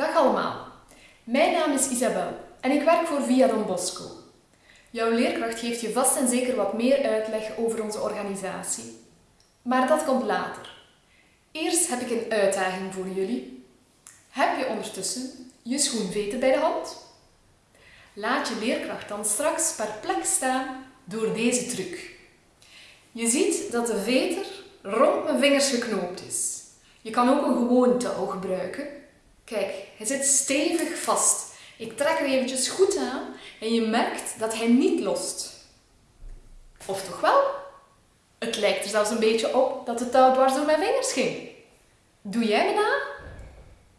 Dag allemaal. Mijn naam is Isabel en ik werk voor Via Don Bosco. Jouw leerkracht geeft je vast en zeker wat meer uitleg over onze organisatie. Maar dat komt later. Eerst heb ik een uitdaging voor jullie. Heb je ondertussen je schoenveten bij de hand? Laat je leerkracht dan straks perplex staan door deze truc. Je ziet dat de veter rond mijn vingers geknoopt is. Je kan ook een gewoon touw gebruiken. Kijk, hij zit stevig vast. Ik trek er eventjes goed aan en je merkt dat hij niet lost. Of toch wel? Het lijkt er zelfs een beetje op dat de touw dwars door mijn vingers ging. Doe jij me na?